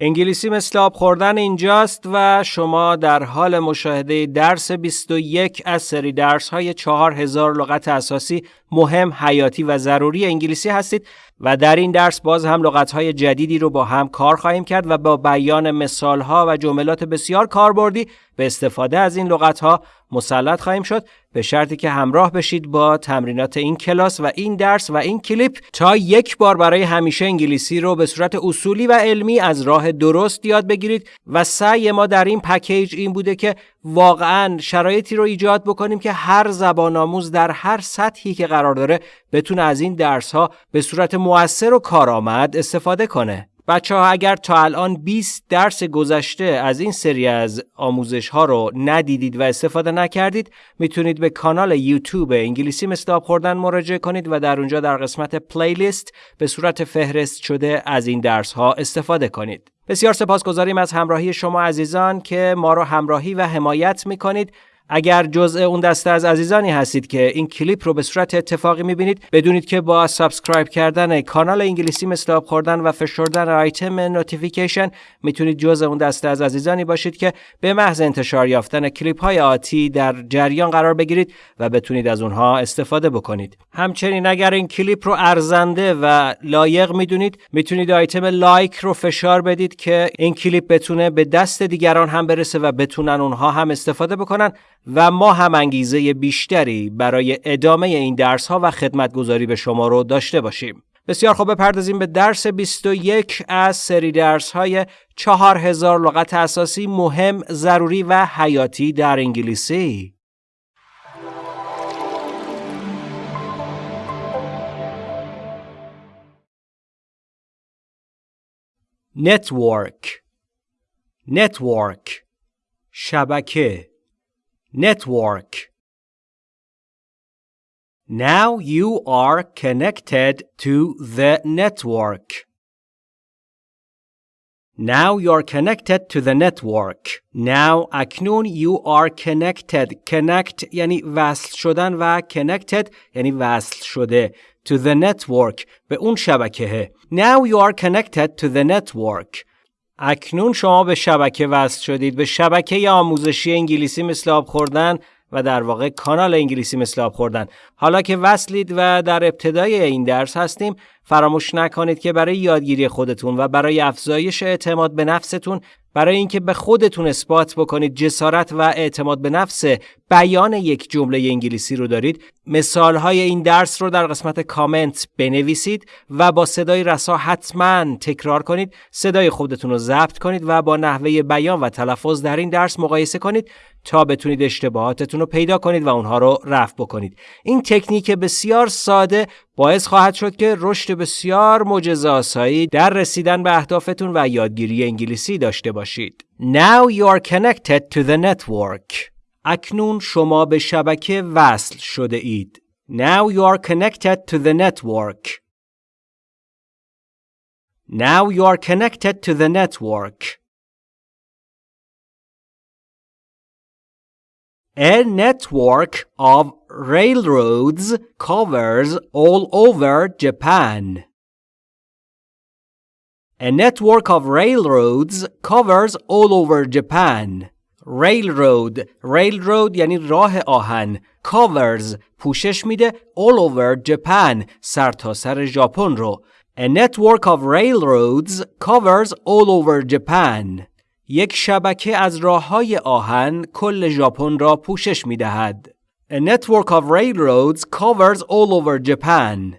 انگلیسی مثل آب خوردن اینجاست و شما در حال مشاهده درس 21 از سری درس های 4000 لغت اساسی مهم، حیاتی و ضروری انگلیسی هستید و در این درس باز هم لغت های جدیدی رو با هم کار خواهیم کرد و با بیان مثال ها و جملات بسیار کاربردی به استفاده از این لغت ها مسلط خواهیم شد. به شرطی که همراه بشید با تمرینات این کلاس و این درس و این کلیپ تا یک بار برای همیشه انگلیسی رو به صورت اصولی و علمی از راه درست یاد بگیرید و سعی ما در این پکیج این بوده که واقعا شرایطی رو ایجاد بکنیم که هر زبان آموز در هر سطحی که قرار داره بتونه از این درس ها به صورت مؤثر و کارآمد استفاده کنه. بچه ها اگر تا الان 20 درس گذشته از این سری از آموزش ها رو ندیدید و استفاده نکردید می‌تونید به کانال یوتیوب انگلیسی مثل خوردن مراجعه کنید و در اونجا در قسمت پلیلیست به صورت فهرست شده از این درس ها استفاده کنید. بسیار سپاسگزاریم از همراهی شما عزیزان که ما رو همراهی و حمایت می‌کنید اگر جزء اون دسته از عزیزانی هستید که این کلیپ رو به صورت اتفاقی می‌بینید بدونید که با سابسکرایب کردن کانال انگلیسی مثل آب خوردن و فشردن آیتم نوتیفیکیشن می‌تونید جزء اون دسته از عزیزانی باشید که به محض انتشار یافتن کلیپ های آتی در جریان قرار بگیرید و بتونید از اونها استفاده بکنید. همچنین اگر این کلیپ رو ارزنده و لایق می‌دونید می‌تونید آیتم لایک رو فشار بدید که این کلیپ بتونه به دست دیگران هم برسه و بتونن اونها هم استفاده بکنن. و ما هم انگیزه بیشتری برای ادامه این درس ها و خدمتگذاری به شما رو داشته باشیم. بسیار خوب بپردازیم به درس 21 از سری درس های 4000 لغت اساسی مهم، ضروری و حیاتی در انگلیسی. نتورک نتورک شبکه network. Now you are connected to the network. Now you're connected to the network. Now اکنون you are connected. Connect یعنی وصل شدن و connected یعنی وصل شده. To the network به اون شبکه. Now you are connected to the network. اکنون شما به شبکه وصل شدید. به شبکه آموزشی انگلیسی مثل آب خوردن و در واقع کانال انگلیسی مثل آب خوردن. حالا که وصلید و در ابتدای این درس هستیم فراموش نکنید که برای یادگیری خودتون و برای افزایش اعتماد به نفستون برای اینکه به خودتون اثبات بکنید جسارت و اعتماد به نفس بیان یک جمله انگلیسی رو دارید مثال های این درس رو در قسمت کامنت بنویسید و با صدای رسا حتما تکرار کنید صدای خودتون رو ضبط کنید و با نحوه بیان و تلفظ در این درس مقایسه کنید تا بتونید اشتباهاتتون رو پیدا کنید و اونها رو رفع بکنید این تکنیک بسیار ساده باعث خواهد شد که رشد بسیار معجزه‌آسایی در رسیدن به اهدافتون و یادگیری انگلیسی داشته باشید. Now you are connected to the network. اکنون شما به شبکه وصل شده اید. Now you are connected to the network. Now you are connected to the network. A network of railroads covers all over Japan. A network of railroads covers all over Japan. Railroad Railroad یعنی راه آهن covers پوشش میده all over Japan سرتاسر سر ژاپن رو A network of railroads covers all over Japan. یک شبکه از راه های آهن کل ژاپن را پوشش می دهد. A network of railroads covers all over Japan.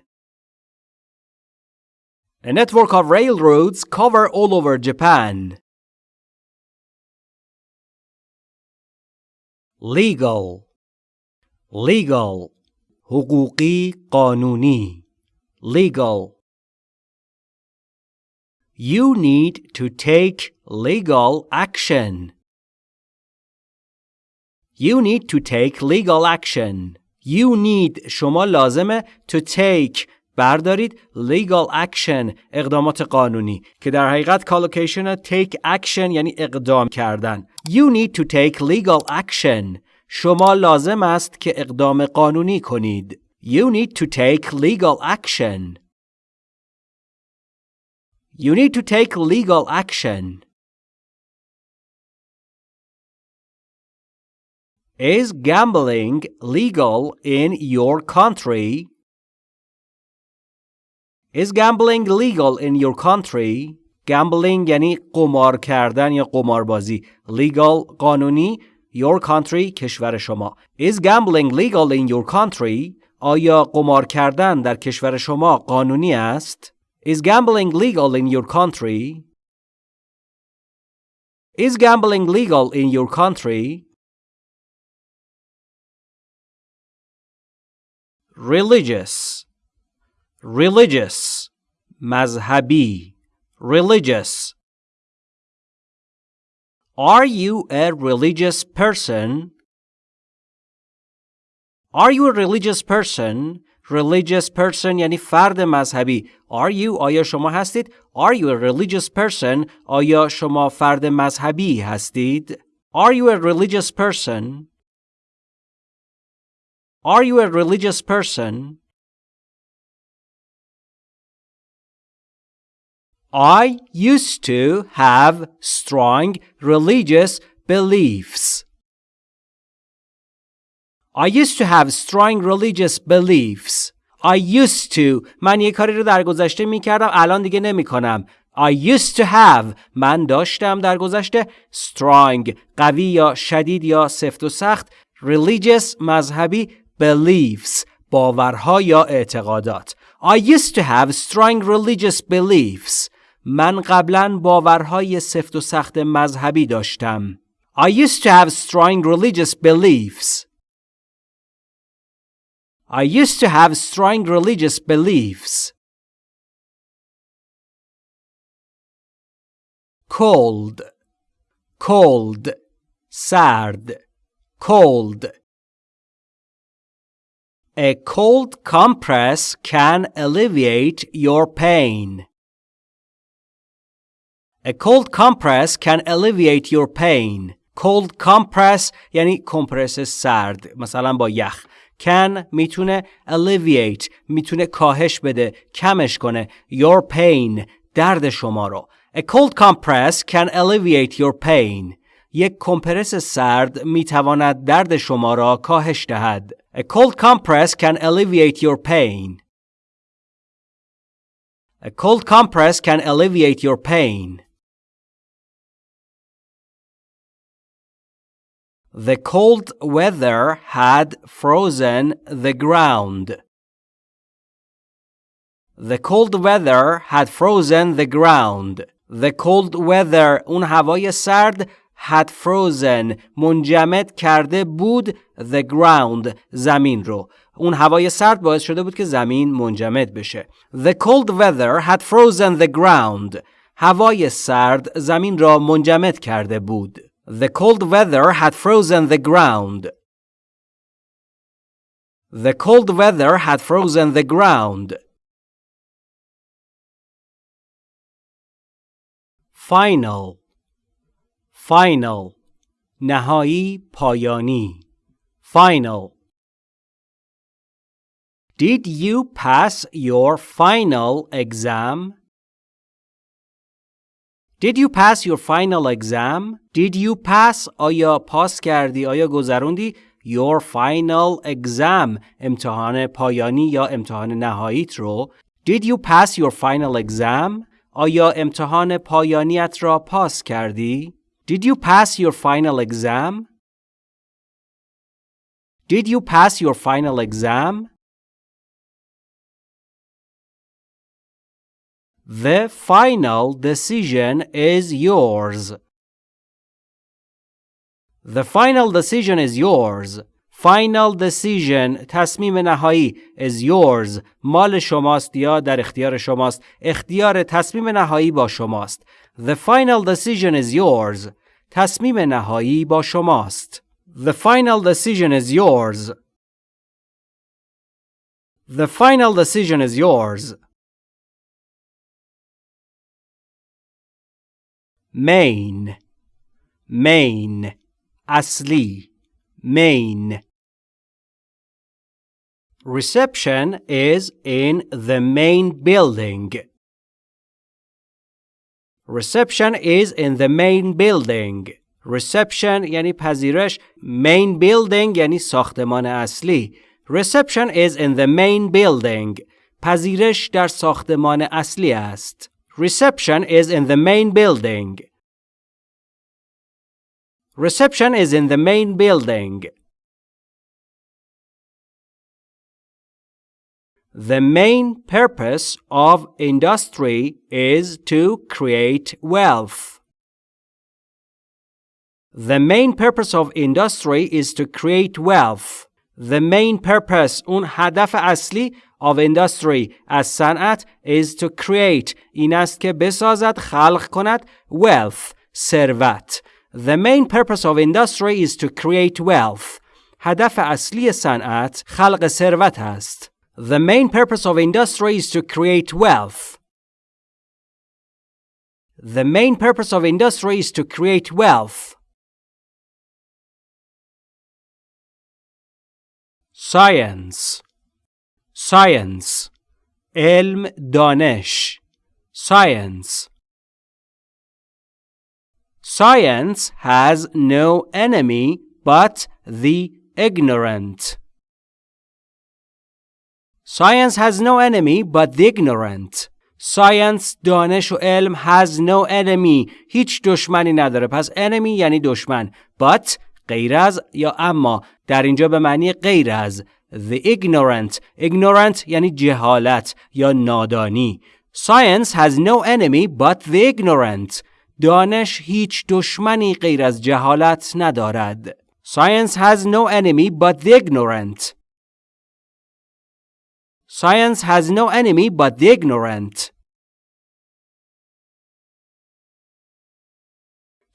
A network of railroads cover all over Japan. Legal Legal حقوقی قانونی Legal You need to take legal action. You need to take legal action. You need شما لازمه to take بردارید legal action اقدامات قانونی که در حقیقت کالوکیشن take action یعنی اقدام کردن. You need to take legal action. شما لازم است که اقدام قانونی کنید. You need to take legal action. You need to take legal action. Is gambling legal in your country? Is gambling legal in your country? Gambling یعنی قمار کردن یا قماربازی. Legal قانونی your country کشور شما. Is gambling legal in your country? آیا قمار کردن در کشور شما قانونی است؟ Is gambling legal in your country? Is gambling legal in your country? religious religious مذهبی religious Are you a religious person? Are you a religious person? Religious person یعنی فرد مذهبی. Are you آیا شما هستید؟ Are you a religious person? آیا شما فرد مذهبی هستید؟ Are you a religious person? Are you a religious person? I used to have strong religious beliefs. I used to have strong religious beliefs. I used to من یه کاری رو در گذشته می کردم الان دیگه نمی کنم. I used to have من داشتم در گذشته strong قوی یا شدید یا سفت و سخت religious مذهبی beliefs باورها یا اعتقادات I used to have strong religious beliefs من قبلا باورهای سفت و سخت مذهبی داشتم I used to have strong religious beliefs I used to have strong religious beliefs cold cold سرد cold A cold compress can alleviate your pain. A cold compress can alleviate your pain. Cold compress یعنی کمپرس سرد مثلا با یخ can می‌تونه alleviate می‌تونه کاهش بده کمش کنه your pain درد شما رو A cold compress can alleviate your pain یک کمپرس سرد می تواند درد شما را کاهش دهد. A cold compress can alleviate your pain. A cold compress can alleviate your pain. The cold weather had frozen the ground. The cold weather had frozen the ground. The cold weather اون هوای سرد had frozen منجمد کرده بود the ground زمین رو اون هوای سرد باعث شده بود که زمین منجمد بشه The cold weather had frozen the ground هوای سرد زمین را منجمد کرده بود The cold weather had frozen the ground The cold weather had frozen the ground Final final نهایی پایانی final Did you pass your final exam? Did you pass your final exam? Did you pass آیا پاس کردی آیا گذروندی your final exam امتحان پایانی یا امتحان نهاییت رو Did you pass your final exam? آیا امتحان پایانیت را پاس کردی؟ Did you pass your final exam? Did you pass your final exam? The final decision is yours. The final decision is yours. Final decision تصمیم نهایی is yours مال شماست یا در اختیار شماست اختیار تصمیم نهایی با شماست The final decision is yours تصمیم نهایی با شماست The final decision is yours The final decision is yours main main اصلی main Reception is in the main building. Reception is in the main building. Reception یعنی پذیرش main building یعنی ساختمان اصلی Reception is in the main building پذیرش در ساختمان اصلی است Reception is in the main building Reception is in the main building The main purpose of industry is to create wealth. The main purpose of industry is to create wealth. The main purpose اون هدف اصلی of industry از صنعت is to create این است که بسازد خلق کند wealth ثروت. The main purpose of industry is to create wealth. هدف اصلی صنعت خلق ثروت است. The main purpose of industry is to create wealth. The main purpose of industry is to create wealth. Science Science علم دانش Science Science has no enemy but the ignorant. Science has no enemy but the ignorant. Science دانش و علم has no enemy هیچ دشمنی نداره پس enemy یعنی دشمن but غیر از یا اما در اینجا به معنی غیر از the ignorant ignorant یعنی جهالت یا نادانی Science has no enemy but the ignorant دانش هیچ دشمنی غیر از جهالت ندارد Science has no enemy but the ignorant Science has no enemy but the ignorant.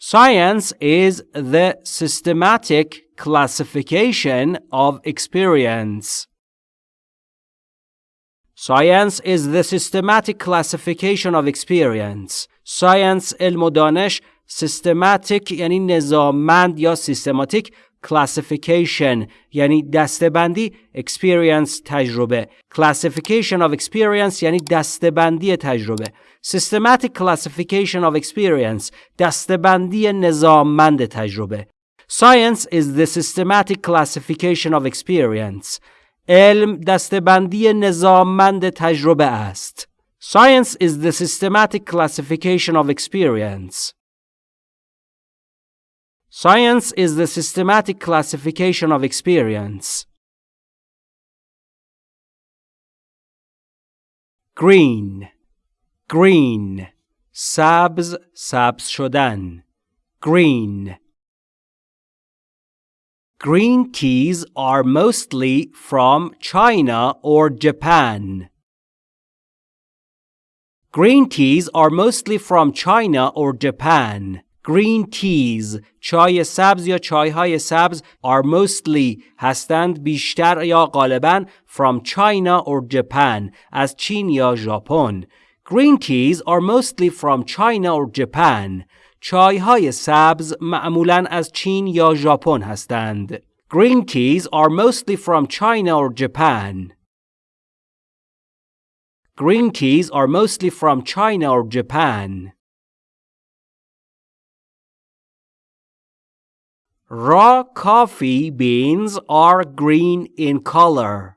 Science is the systematic classification of experience. Science is the systematic classification of experience. Science علم و دانش systematic یعنی نظاممند یا systematic classification یعنی دستبندی experience تجربه classification of experience یعنی دستبندی تجربه systematic classification of experience دستبندی نظاممند تجربه science is the systematic classification of experience علم دستبندی نظاممند تجربه است science is the systematic classification of experience Science is the systematic classification of experience. Green Green سبز سبز شدن Green Green teas are mostly from China or Japan. Green teas are mostly from China or Japan. Green teas چای سبز یا چای های سبز are mostly هستند بیشتر یا غالبا from China or Japan از چین یا ژاپن green teas are mostly from China or Japan چای های سبز معمولا از چین یا ژاپن هستند green teas are mostly from China or Japan Green teas are mostly from China or Japan. Raw coffee beans are green in color.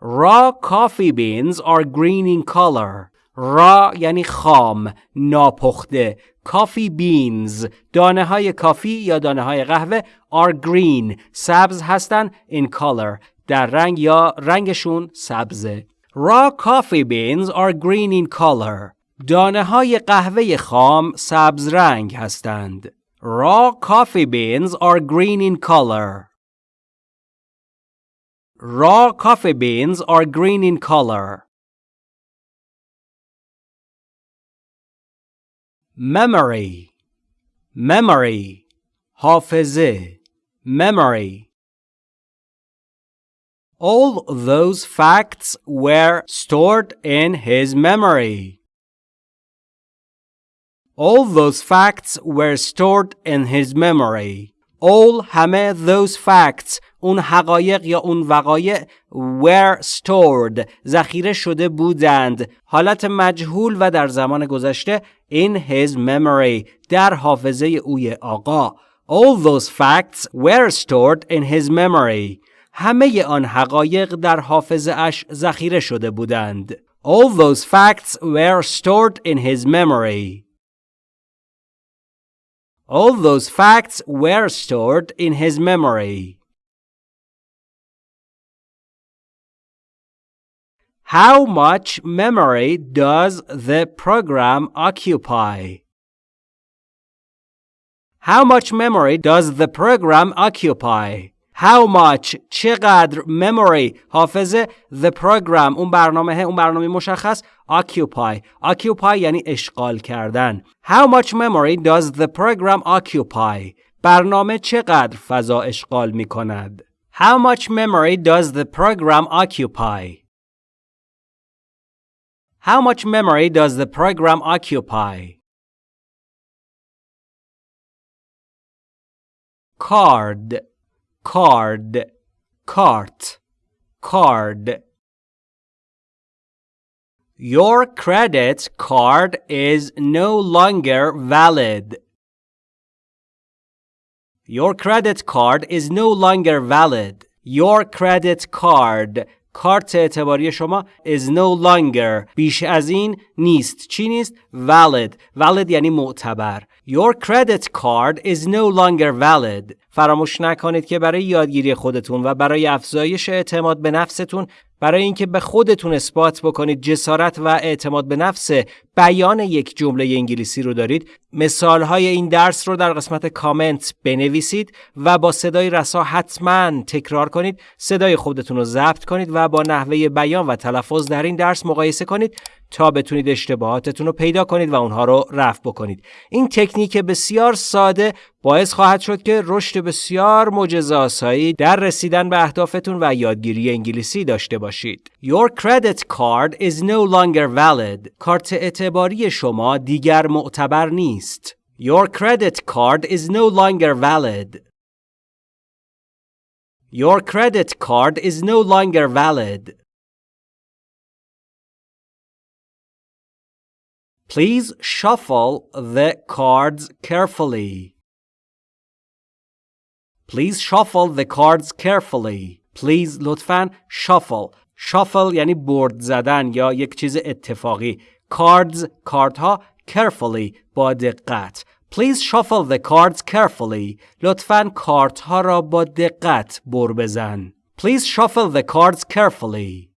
Raw coffee beans are green in color. را یعنی خام ناپخته کافی بینز دانه های کافی یا دانه های قهوه are green سبز هستن in color در رنگ یا رنگشون سبزه raw coffee beans are green in color دانه های قهوه خام سبز رنگ هستند Raw coffee beans are green in color. Raw coffee beans are green in color. Memory Memory حافظه Memory All those facts were stored in his memory. All those facts were stored in his memory. all همه those facts اون حقایق یا اون وقایع were stored ذخیره شده بودند حالت مجهول و در زمان گذشته in his memory در حافظه اوی آقا all those facts were stored in his memory همه آن حقایق در حافظه اش ذخیره شده بودند all those facts were stored in his memory all those facts were stored in his memory How much memory does the program occupy? How much memory does the program occupy? How much چقدر memory حافظه the program اون برنامه اون برنامه مشخص occupy occupy یعنی اشغال کردن How much memory does the program occupy برنامه چقدر فضا اشغال می کند How much memory does the program occupy How much memory does the program occupy? Card, card, cart, card. Your credit card is no longer valid. Your credit card is no longer valid. Your credit card کارت اعتباری شما is no longer بیش از این نیست چی نیست valid valid یعنی معتبر Your credit card is no longer valid فراموش نکنید که برای یادگیری خودتون و برای افزایش اعتماد به نفستون برای اینکه به خودتون اثبات بکنید جسارت و اعتماد به نفس بیان یک جمله انگلیسی رو دارید. مثال های این درس رو در قسمت کامنت بنویسید و با صدای رسا حتما تکرار کنید. صدای خودتون رو ضبط کنید و با نحوه بیان و تلفظ در این درس مقایسه کنید تا بتونید اشتباهاتتون رو پیدا کنید و اونها رو رفع بکنید. این تکنیک بسیار ساده باعث خواهد شد که رشد بسیار معجزه‌آسایی در رسیدن به اهدافتون و یادگیری انگلیسی داشته باشید. Your credit card is no longer valid. کارت اعتباری شما دیگر معتبر نیست. Your credit card is no longer valid. Your credit card is no longer valid. Please shuffle the cards carefully. Please shuffle the cards carefully. Please لطفاً shuffle. shuffle یعنی برد زدن یا یک چیز اتفاقی. cards کارت carefully با دقت. Please shuffle the cards carefully. لطفاً کارت ها را با دقت بر بزن. Please shuffle the cards carefully.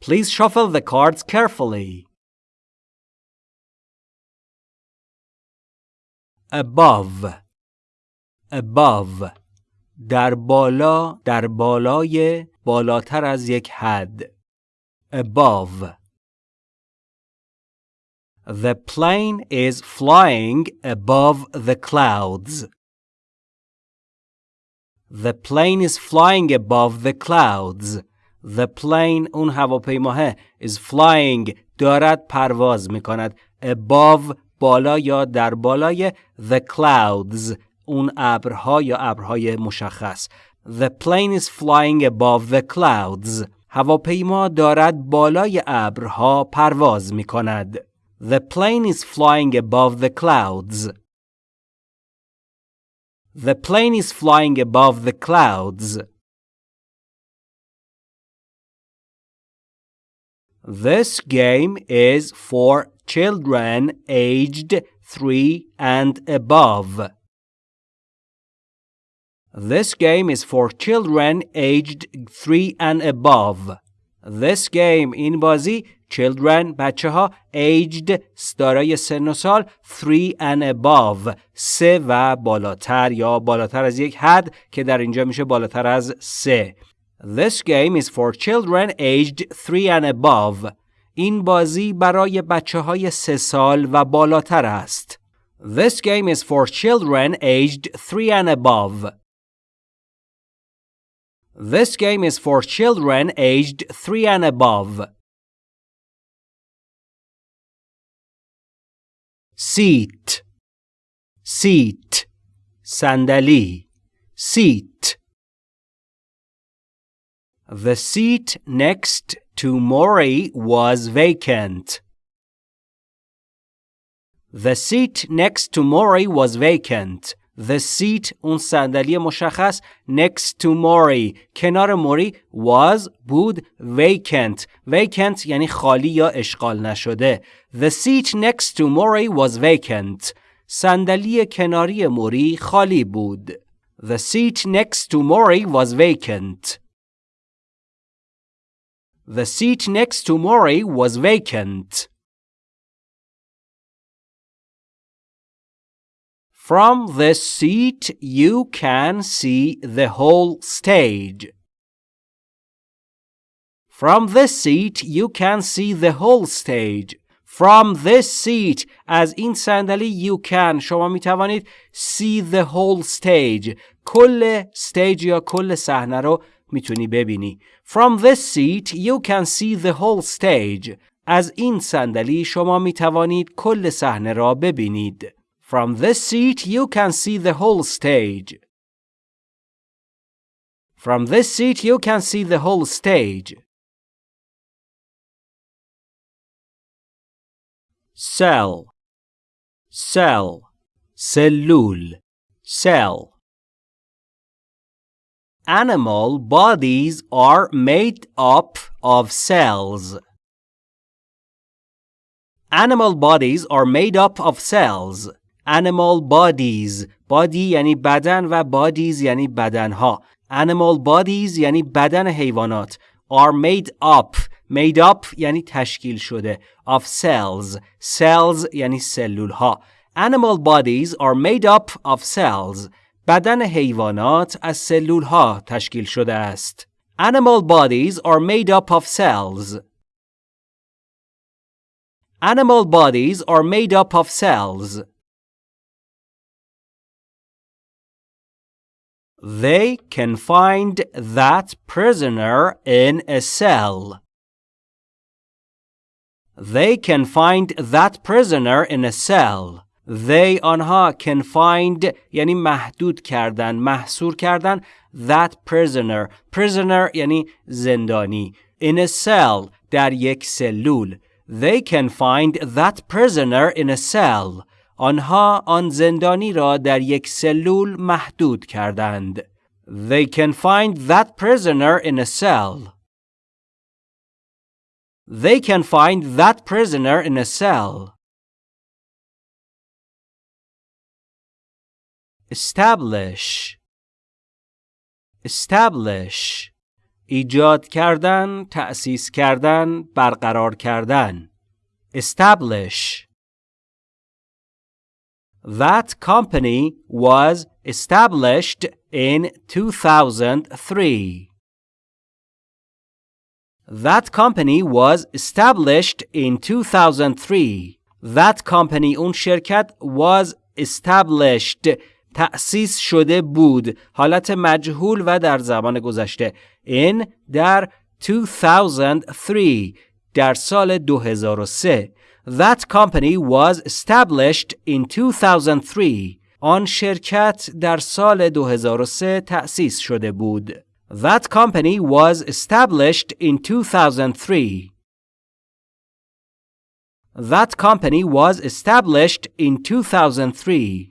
Please shuffle the cards carefully. Above above در بالا در بالای بالاتر از یک حد above The plane is flying above the clouds. The plane is flying above the clouds. The plane اون هواپیماه is flying دارد پرواز می above بالا یا در بالای the clouds اون ابرها یا ابرهای مشخص The plane is flying above the clouds هواپیما دارد بالای ابرها پرواز می کند The plane is flying above the clouds The plane is flying above the clouds This game is for children aged 3 and above. This game is for children aged 3 and above. This game این بازی children بچه ها aged دارای سن و سال 3 and above سه و بالاتر یا بالاتر از یک حد که در اینجا میشه بالاتر از سه This game is for children aged 3 and above. این بازی برای بچه های سه سال و بالاتر است. This game is for children aged 3 and above. This game is for children aged 3 and above. Seat Seat Sandali Seat The seat next to Mori was vacant. The seat next to Mori was vacant. The seat اون صندلی مشخص next to Mori کنار موری was بود vacant vacant یعنی خالی یا اشغال نشده The seat next to Mori was vacant صندلی کناری موری خالی بود The seat next to Mori was vacant The seat next to Mori was vacant From this seat, you can see the whole stage. From this seat, you can see the whole stage. From this seat از این صندلی you can شما می توانید see the whole stage کل stage یا کل صحنه رو میتونی ببینی. From this seat you can see the whole stage. از این صندلی شما می توانید کل صحنه را ببینید. From this seat, you can see the whole stage. From this seat, you can see the whole stage. Cell, cell, cellule, cell. Animal bodies are made up of cells. Animal bodies are made up of cells animal bodies body یعنی بدن و bodies یعنی بدنها animal bodies یعنی بدن حیوانات are made up made up یعنی تشکیل شده of cells cells یعنی سلول ها animal bodies are made up of cells بدن حیوانات از سلول ها تشکیل شده است animal bodies are made up of cells animal bodies are made up of cells They can find that prisoner in a cell. They can find that prisoner in a cell. They آنها can find یعنی محدود کردن محصور کردن that prisoner prisoner یعنی زندانی in a cell در یک سلول They can find that prisoner in a cell آنها آن زندانی را در یک سلول محدود کردند. They can find that prisoner in a cell. They can find that prisoner in a cell. Establish Establish ایجاد کردن، تأسیس کردن، برقرار کردن. Establish That company was established in 2003. That company was established in 2003. That company اون شرکت was established تأسیس شده بود حالت مجهول و در زمان گذشته in در 2003 در سال 2003 That company was established in 2003. آن شرکت در سال 2003 تأسیس شده بود. That company was established in 2003. That company was established in 2003.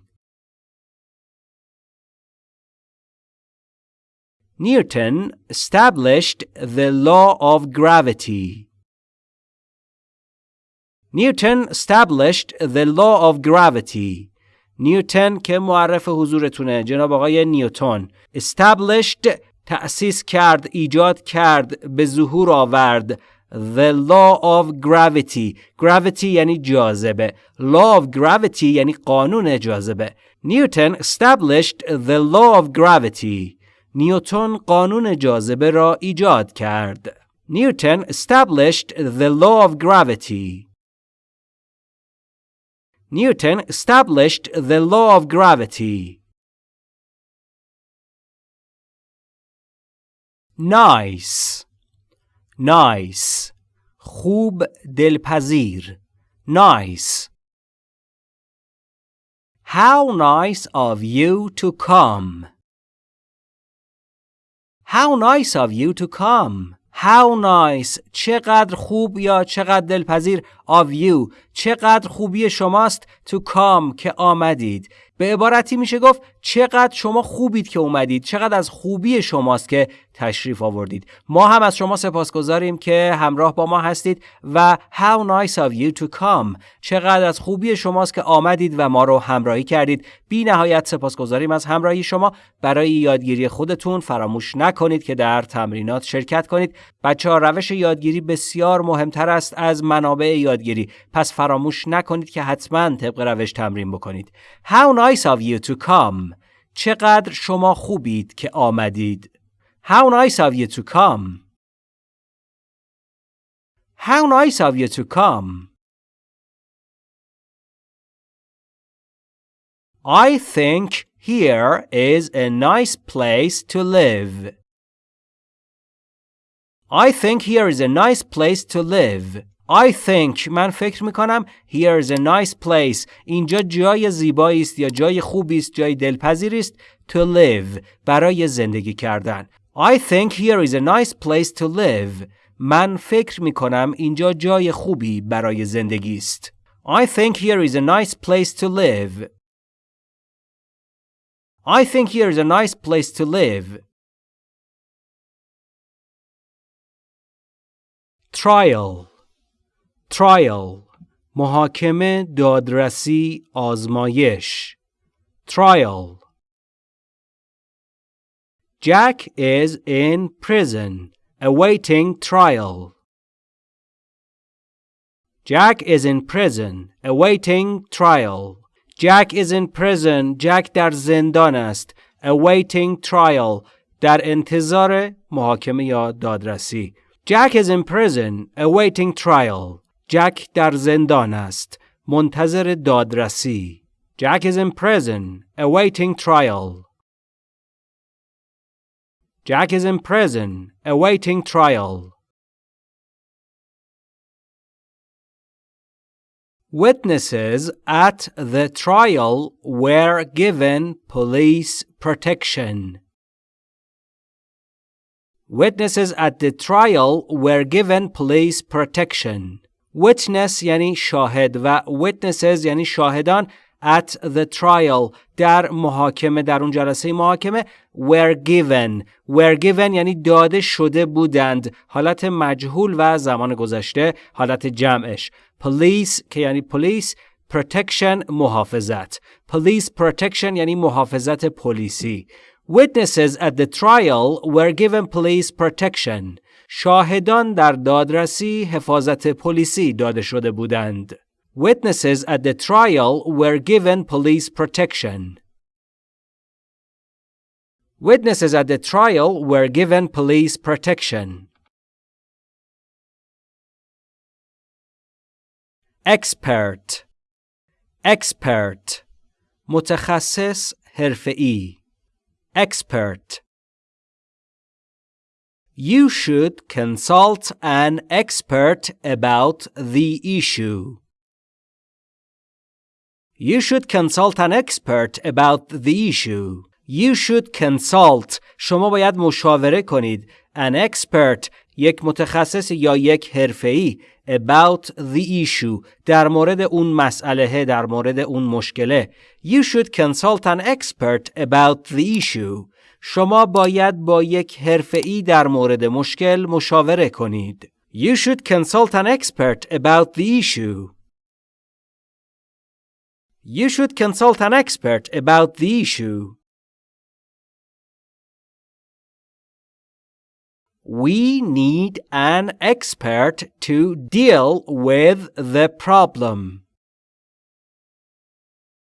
Newton established the law of gravity. Newton established the law of gravity. نیوتن که معرف حضورتونه جناب آقای نیوتن established تأسیس کرد ایجاد کرد به ظهور آورد the law of gravity gravity یعنی جاذبه law of gravity یعنی قانون جاذبه نیوتن established the law of gravity نیوتن قانون جاذبه را ایجاد کرد نیوتن established the law of gravity Newton established the law of gravity. Nice nice خوب دلپذیر nice How nice of you to come. How nice of you to come. How nice چقدر خوب یا چقدر دلپذیر of you چقدر خوبی شماست to come که آمدید. به عبارتی میشه گفت چقدر شما خوبید که اومدید چقدر از خوبی شماست که تشریف آوردید. ما هم از شما سپاسگزاریم که همراه با ما هستید و how nice of you to come. چقدر از خوبی شماست که آمدید و ما رو همراهی کردید. بی نهایت سپاسگزاریم از همراهی شما. برای یادگیری خودتون فراموش نکنید که در تمرینات شرکت کنید. بچه ها روش یادگیری بسیار مهمتر است از منابع یادگیری. پس فراموش نکنید که حتما طبق روش تمرین بکنید How nice of you to come چقدر شما خوبید که آمدید How nice of you to come How nice of you to come I think here is a nice place to live. I think here is a nice place to live. I think من فکر می کنم here is a nice place اینجا جای زیبایی است یا جای خوبی است جای دلپذیری است to live برای زندگی کردن I think here is a nice place to live من فکر می کنم اینجا جای خوبی برای زندگی است I think here is a nice place to live I think here is a nice place to live trial Trial محاکمه دادرسی آزمایش trial Jack is in prison awaiting trial Jack is in prison awaiting trial Jack is in prison Jack در زندان است awaiting trial در انتظار محاکمه یا دادرسی Jack is in prison awaiting trial جک در زندان است منتظر دادرسی Jack is in prison awaiting trial Jack is in prison awaiting trial Witnesses at the trial were given police protection. Witnesses at the trial were given police protection. Witness یعنی شاهد و witnesses یعنی شاهدان at the trial در محاکمه در اون جلسه محاکمه were given. Were given یعنی داده شده بودند. حالت مجهول و زمان گذشته حالت جمعش. Police که یعنی police protection محافظت. Police protection یعنی محافظت پلیسی. witnesses at the trial were given police protection شاهدان در دادرسی حفاظت پلیسی داده شده بودند Witnesses at the trial were given police protection. Witnesses at the trial were given police protection. Expert Expert متخصص حرفه‌ای Expert You should consult an expert about the issue. You should consult an expert about the issue. You should consult. شما باید مشاوره کنید. An expert یک متخصص یا یک حرفه‌ای about the issue در مورد اون مسئله در مورد اون مشکله. You should consult an expert about the issue. شما باید با یک حرفه‌ای در مورد مشکل مشاوره کنید. You should consult an expert about the issue. You should consult an expert about the issue. We need an expert to deal with the problem.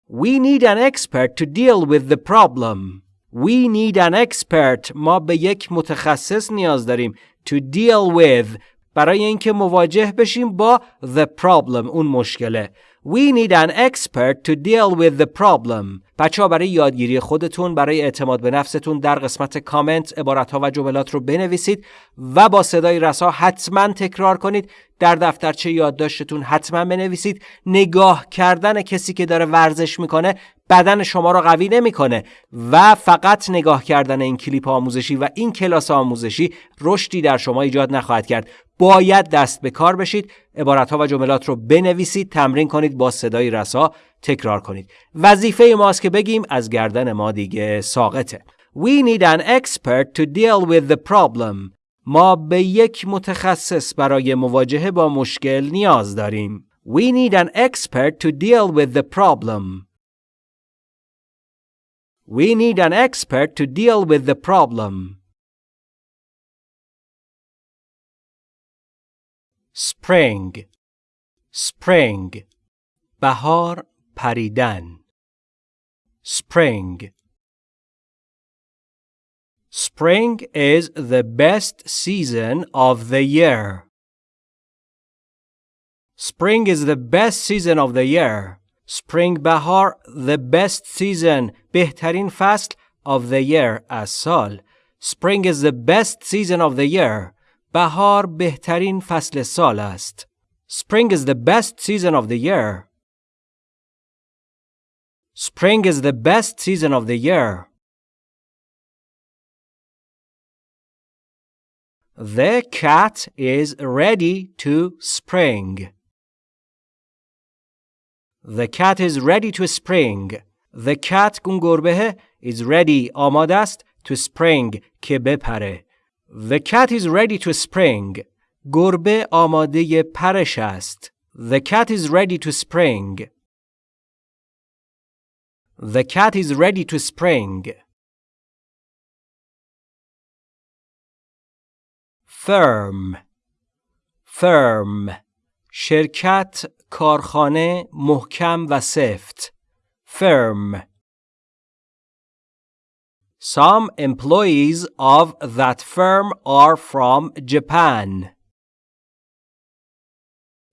We need an expert to deal with the problem. We need an expert. ما به یک متخصص نیاز داریم. To deal with. برای اینکه مواجه بشیم با the problem. اون مشکله. We need an expert to deal with the problem. بچه ها برای یادگیری خودتون برای اعتماد به نفستون در قسمت کامنت عبارت ها و جملات رو بنویسید و با صدای رسا حتما تکرار کنید. در دفترچه یادداشتتون حتما بنویسید. نگاه کردن کسی که داره ورزش می‌کنه بدن شما رو قوی نمی‌کنه و فقط نگاه کردن این کلیپ آموزشی و این کلاس آموزشی رشدی در شما ایجاد نخواهد کرد. باید دست به کار بشید. عبارت ها و جملات رو بنویسید تمرین کنید با صدای رسا تکرار کنید. وظیفه ماست که بگیم از گردن ما دیگه ساقطه. We need an expert to deal with the problem. ما به یک متخصص برای مواجهه با مشکل نیاز داریم. We need an expert to deal with the problem. We need an expert to deal with the problem. spring spring بهار پریدن spring Spring is the best season of the year. Spring is the best season of the year. Spring بهار the best season بهترین فصل of the year از سال. Spring is the best season of the year. بهار بهترین فصل سال است. Spring is the best season of the year. Spring is the best season of the year. The cat is ready to spring. The cat is ready to spring. The cat اون گربه is ready آماده است to spring که بپره. The cat is ready to spring. گربه آماده پرش است. The cat is ready to spring. The cat is ready to spring. firm firm شرکت کارخانه محکم و سفت firm Some employees of that firm are from Japan.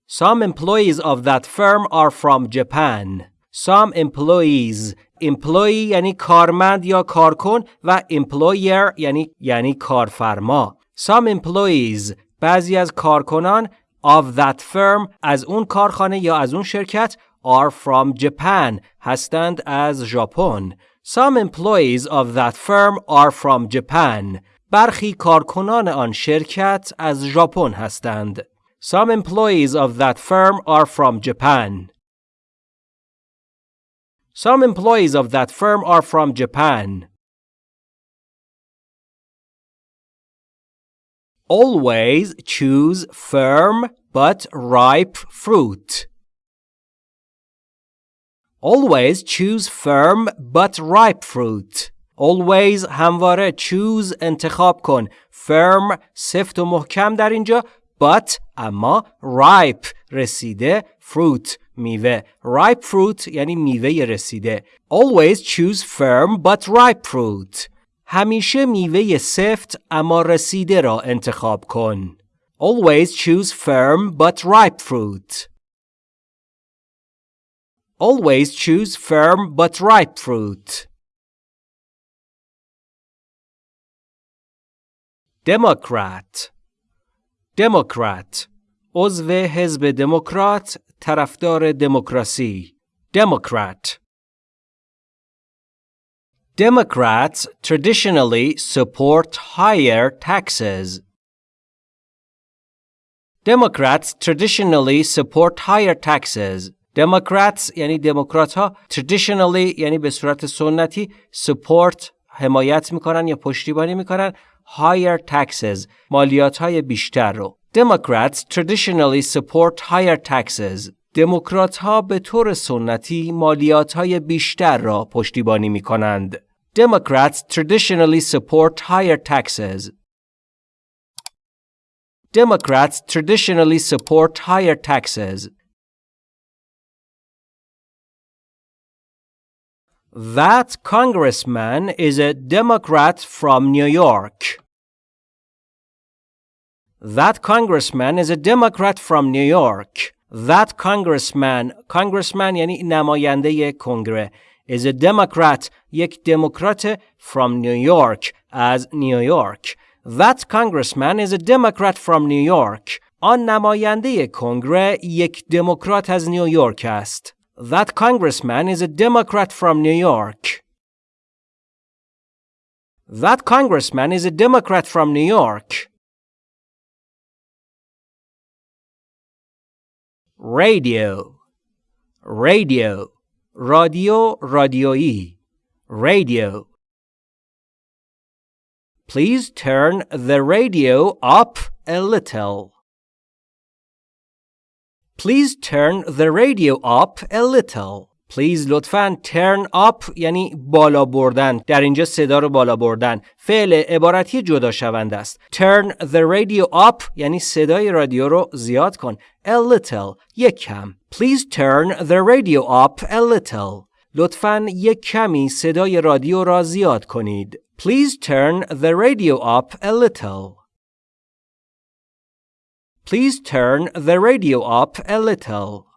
Some employees of that firm are from Japan. Some employees employee یعنی کارمند یا کارکن و employer یعنی یعنی کارفرما. Some employees بعضی از کارکنان of that firm از اون کارخانه یا از اون شرکت are from Japan هستند از ژاپن. Some employees of that firm are from Japan. برخی کارکنان آن شرکت از ژاپن هستند. Some employees of that firm are from Japan. Some employees of that firm are from Japan. Always choose firm but ripe fruit. Always choose firm but ripe fruit. Always همواره choose انتخاب کن. Firm سفت و محکم در اینجا but اما ripe رسیده fruit میوه ripe fruit یعنی میوه رسیده always choose firm but ripe fruit همیشه میوه سفت اما رسیده را انتخاب کن always choose firm but ripe fruit always choose firm but ripe fruit Democrat Democrat عضو حزب دموکرات طرفدار دموکراسی Democrat Democrats traditionally support higher taxes. Democrats traditionally support higher taxes. Democrats یعنی دموکرات ها traditionally یعنی به صورت سنتی support حمایت می‌کنن یا پشتیبانی می‌کنن higher taxes مالیات های بیشتر رو Democrats traditionally support higher taxes. دموکرات ها به طور سنتی مالیات های بیشتر را پشتیبانی می. Democrats traditionally support higher taxes. Democrats traditionally support higher taxes. That congressman is a Democrat from New York. That congressman is a Democrat from New York. That congressman congressman یعنی نماینده کنگره is a democrat یک دموکرات from New York از نیویورک That congressman is a democrat from New York آن نماینده کنگره یک دموکرات از نیویورک است That congressman is a Democrat from New York. That congressman is a Democrat from New York. Radio Radio Radio radio, e, Radio Please turn the radio up a little. Please turn the radio up a little. Please لطفا turn up یعنی بالا بردن در اینجا صدا رو بالا بردن فعل عبارتی جدا شونده است turn the radio up یعنی صدای رادیو رو زیاد کن a little یک کم Please turn the radio up a little لطفا یک کمی صدای رادیو را زیاد کنید Please turn the radio up a little Please turn the radio up a little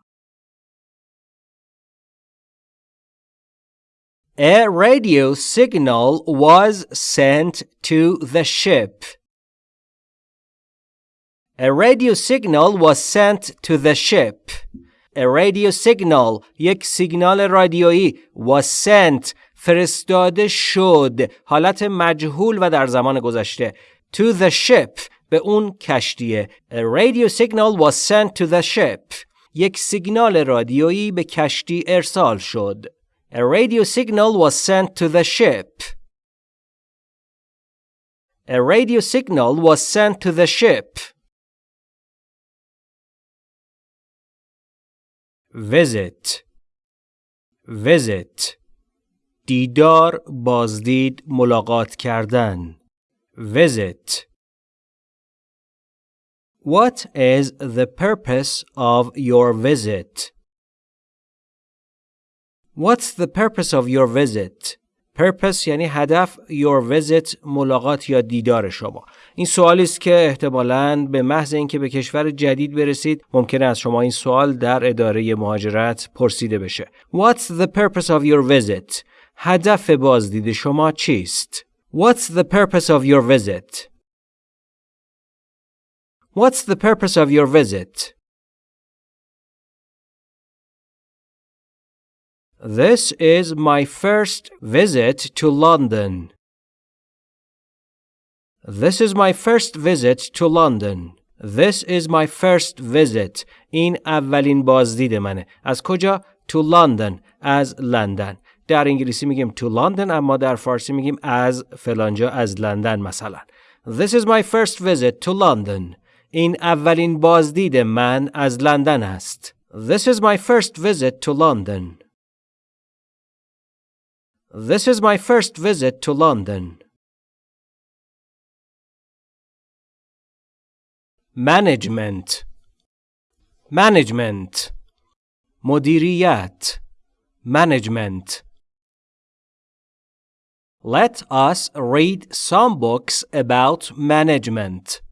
A radio signal was sent to the ship. A radio signal was sent to the ship. A radio signal یک سیگنال رادیویی was sent فرستاده شد حالت مجهول و در زمان گذشته to the ship به اون کشتیه A radio signal was sent to the ship یک سیگنال رادیویی به کشتی ارسال شد A radio signal was sent to the ship. A radio signal was sent to the ship. Visit Visit دیدار بازدید ملاقات کردن Visit What is the purpose of your visit? What's the purpose of your visit? Purpose یعنی هدف your visit ملاقات یا دیدار شما این سوالی است که احتمالاً به محض اینکه به کشور جدید برسید ممکنه از شما این سوال در اداره مهاجرت پرسیده بشه What's the purpose of your visit? هدف بازدید شما چیست؟ What's the purpose of your visit? What's the purpose of your visit? This is my first visit to London. This is my first visit to London. This is my first visit. این اولین بازدید منه. از کجا؟ To London. از لندن. در انگلیسی میگیم to London اما در فارسی میگیم از فلانجا از لندن مثلا. This is my first visit to London. این اولین بازدید من از لندن است. This is my first visit to London. This is my first visit to London. Management Management مدیریت Management Let us read some books about management.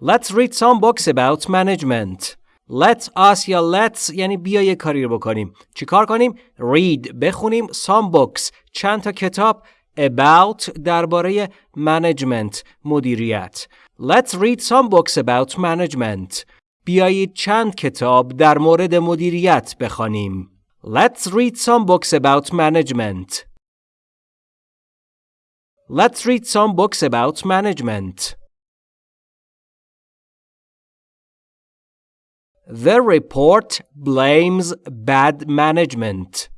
Let's read some books about management. Let us یا let's یعنی بیا یه کاری رو بکنیم چیکار کنیم read بخونیم some books چند تا کتاب about درباره management مدیریت Let's read some books about management بیایید چند کتاب در مورد مدیریت بخوانیم Let's read some books about management Let's read some books about management The report blames bad management.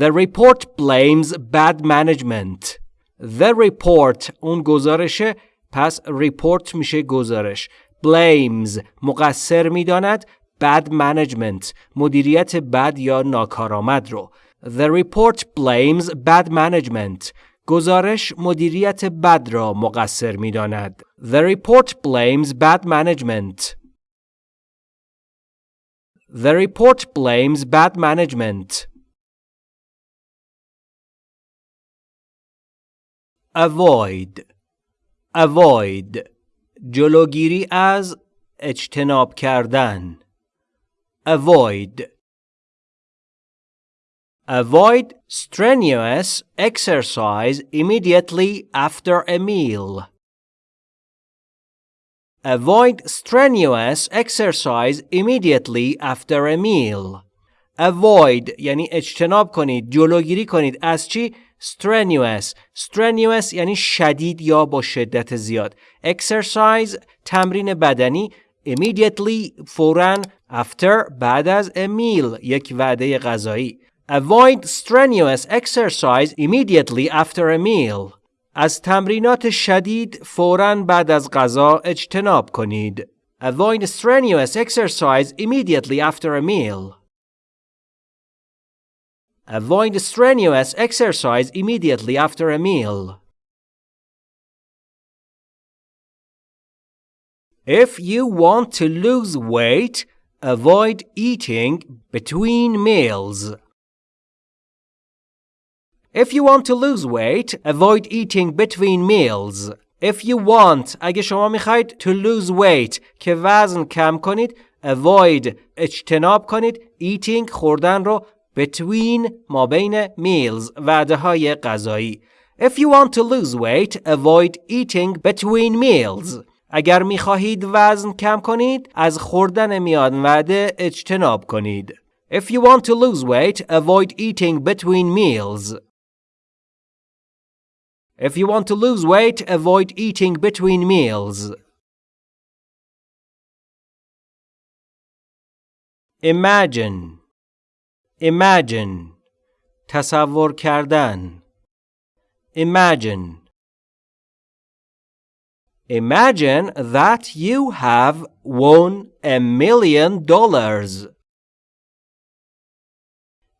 The report blames bad management. The report اون گزارشه پس report میشه گزارش. blames مقصر میداند bad management مدیریت بد یا ناکارآمد رو. The report blames bad management. گزارش مدیریت بد را مقصر می داند. The report blames bad management. The report blames bad management. Avoid. Avoid. جلوگیری از اجتناب کردن avoid Avoid strenuous exercise immediately after a meal. Avoid strenuous exercise immediately after a meal. Avoid یعنی اجتناب کنید جلوگیری کنید از چی strenuous strenuous یعنی شدید یا با شدت زیاد exercise تمرین بدنی immediately فورا after بعد از a meal یک وعده غذایی Avoid strenuous exercise immediately after a meal. از تمرینات شدید فوراً بعد از غذا اجتناب کنید. Avoid strenuous exercise immediately after a meal. Avoid strenuous exercise immediately after a meal. If you want to lose weight, avoid eating between meals. If you want to lose weight, avoid eating between meals. If you want, اگه شما میخواید to lose weight که وزن کم کنید avoid اجتناب کنید eating خوردن رو between ما بین meals وعده های غذایی If you want to lose weight, avoid eating between meals. اگر میخواهید وزن کم کنید از خوردن میان وعده اجتناب کنید. If you want to lose weight, avoid eating between meals. If you want to lose weight, avoid eating between meals. Imagine Imagine تصور کردن Imagine Imagine that you have won a million dollars.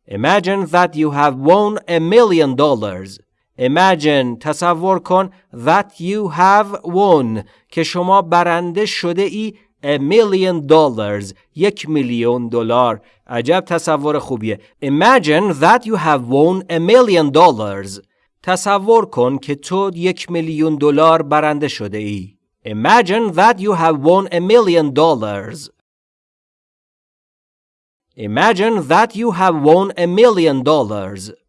Imagine that you have won a million dollars. Imagine تصور کن that you have won که شما برنده شده ای a million dollars یک میلیون دلار عجب تصور خوبیه Imagine that you have won a million dollars تصور کن که تو یک میلیون دلار برنده شده ای Imagine that you have won a million dollars Imagine that you have won a million dollars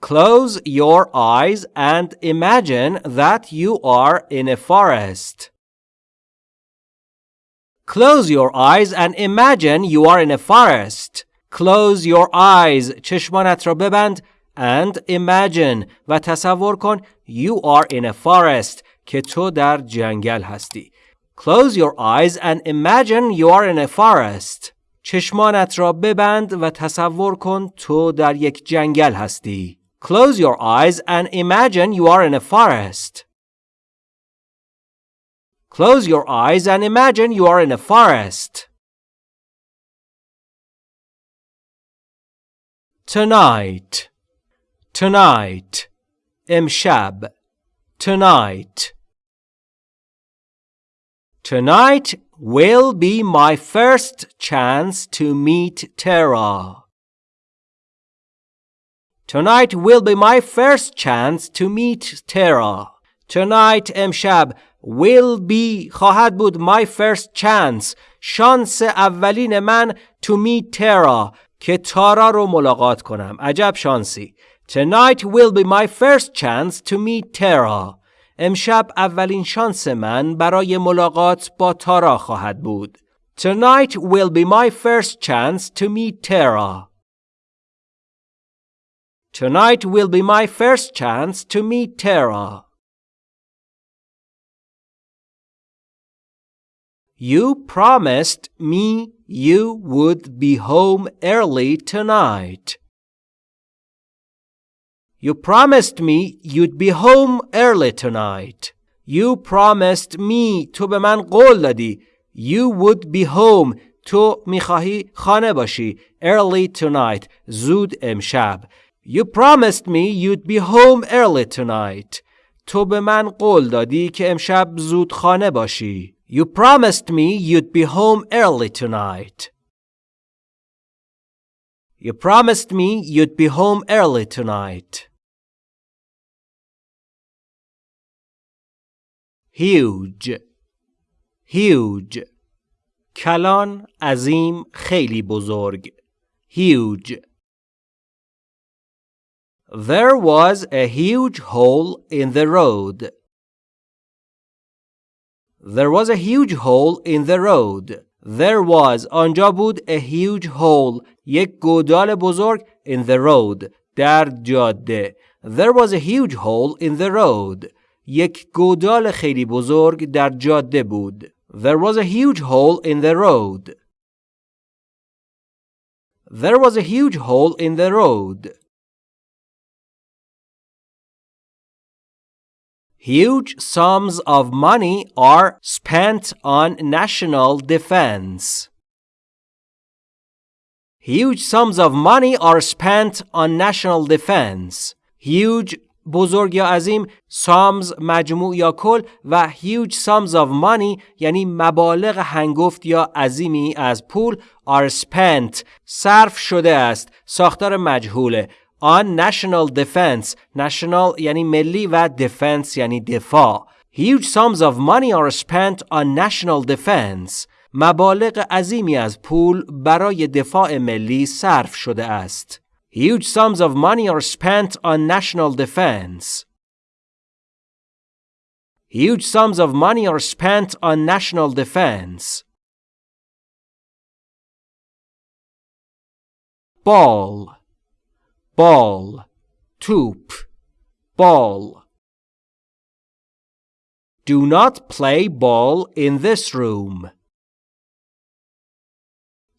Close your eyes and imagine that you are in a forest. Close your eyes and imagine you are in a forest. Close your eyes. چشمانت را ببند and imagine و تصور کن you are in a forest که تو در جنگل هستی. Close your eyes and imagine you are in a forest. چشمانت را ببند و تصور کن تو در یک جنگل هستی. Close your eyes and imagine you are in a forest. Close your eyes and imagine you are in a forest. Tonight. Tonight. Imshab. Tonight. Tonight will be my first chance to meet Tara. Tonight will be my first chance to meet Tara. Tonight امشب will be خواهد بود my first chance شانس اولین من to meet Tara که تارا رو ملاقات کنم عجب شانسی Tonight will be my first chance to meet Tara امشب اولین شانس من برای ملاقات با تارا خواهد بود Tonight will be my first chance to meet Tara Tonight will be my first chance to meet Tara. You promised me you would be home early tonight. You promised me you'd be home early tonight. You promised me تو به من قول دادی. You would be home تو میخواهی خانه باشی. Early tonight. زود امشب. You promised me you'd be home early tonight. تو به من قول دادی که امشب زود خانه باشی. You promised me you'd be home early tonight. You promised me you'd be home early tonight. huge huge کلان عظیم خیلی بزرگ huge There was a huge hole in the road. There was a huge hole in the road. There was آنجا بود a huge hole یک گودال بزرگ in the road در جاده. There was a huge hole in the road. یک گودال خیلی بزرگ در جاده بود. There was a huge hole in the road. There was a huge hole in the road. Huge sums of money are spent on national defense. Huge sums of money are spent on national defense. Huge بزرگ یا عظیم sums مجموع یا کل و huge sums of money یعنی مبالغ هنگفت یا عظیمی از پول are spent صرف شده است ساختار مجهوله on national defense national یعنی ملی و defense یعنی دفاع huge sums of money are spent on national defense مبالغ عظیمی از پول برای دفاع ملی صرف شده است huge sums of money are spent on national defense huge sums of money are spent on national defense ball ball توپ ball Do not play ball in this room.